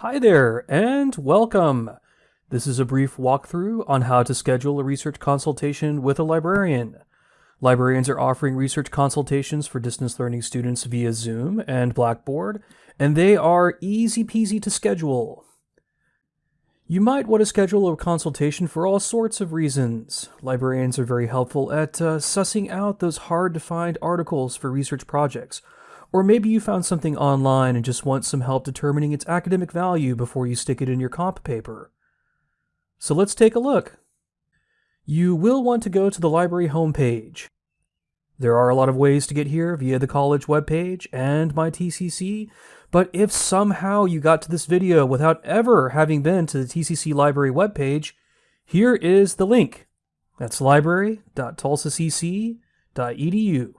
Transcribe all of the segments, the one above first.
Hi there, and welcome. This is a brief walkthrough on how to schedule a research consultation with a librarian. Librarians are offering research consultations for distance learning students via Zoom and Blackboard, and they are easy peasy to schedule. You might want to schedule a consultation for all sorts of reasons. Librarians are very helpful at uh, sussing out those hard to find articles for research projects. Or maybe you found something online and just want some help determining its academic value before you stick it in your comp paper. So let's take a look. You will want to go to the library homepage. There are a lot of ways to get here via the college webpage and my TCC, but if somehow you got to this video without ever having been to the TCC Library webpage, here is the link. That's library.tulsacc.edu.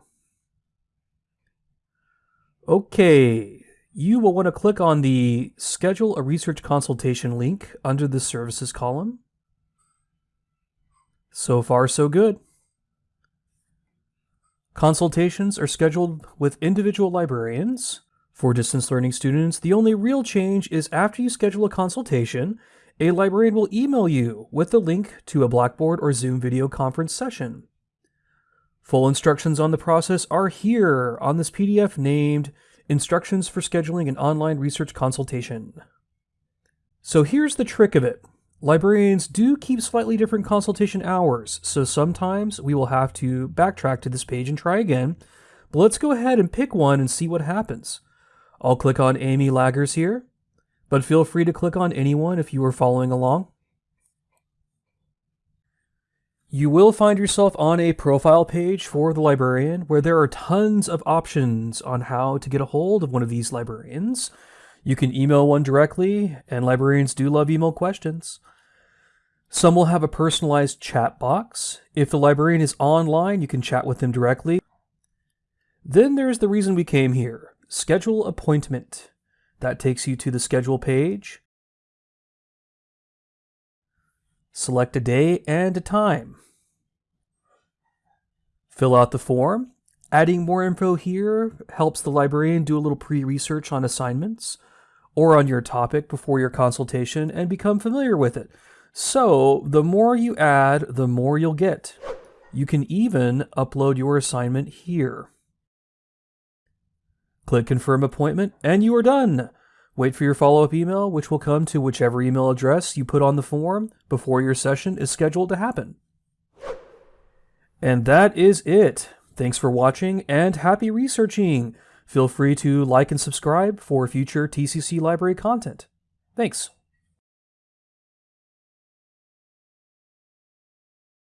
Okay, you will want to click on the Schedule a Research Consultation link under the Services column. So far, so good. Consultations are scheduled with individual librarians. For distance learning students, the only real change is after you schedule a consultation, a librarian will email you with the link to a Blackboard or Zoom video conference session. Full instructions on the process are here on this PDF named Instructions for Scheduling an Online Research Consultation. So here's the trick of it. Librarians do keep slightly different consultation hours, so sometimes we will have to backtrack to this page and try again, but let's go ahead and pick one and see what happens. I'll click on Amy Laggers here, but feel free to click on anyone if you are following along. You will find yourself on a profile page for the librarian where there are tons of options on how to get a hold of one of these librarians. You can email one directly, and librarians do love email questions. Some will have a personalized chat box. If the librarian is online, you can chat with them directly. Then there's the reason we came here schedule appointment. That takes you to the schedule page. Select a day and a time. Fill out the form. Adding more info here helps the librarian do a little pre-research on assignments or on your topic before your consultation and become familiar with it. So the more you add, the more you'll get. You can even upload your assignment here. Click Confirm Appointment, and you are done. Wait for your follow-up email, which will come to whichever email address you put on the form before your session is scheduled to happen. And that is it. Thanks for watching, and happy researching! Feel free to like and subscribe for future TCC Library content. Thanks.